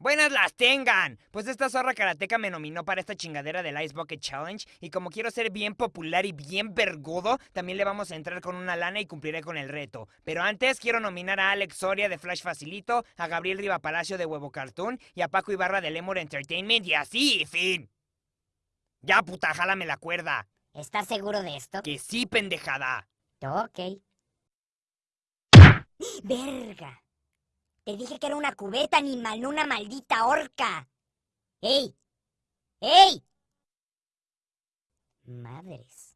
Buenas las tengan. Pues esta zorra karateca me nominó para esta chingadera del Ice Bucket Challenge y como quiero ser bien popular y bien vergudo, también le vamos a entrar con una lana y cumpliré con el reto. Pero antes quiero nominar a Alex Soria de Flash Facilito, a Gabriel Riva Palacio de Huevo Cartoon y a Paco Ibarra de Lemur Entertainment y así, fin. Ya puta, jálame la cuerda. ¿Estás seguro de esto? Que sí, pendejada. Ok. ¡Verga! Te dije que era una cubeta, animal, no una maldita horca. ¡Ey! ¡Ey! Madres.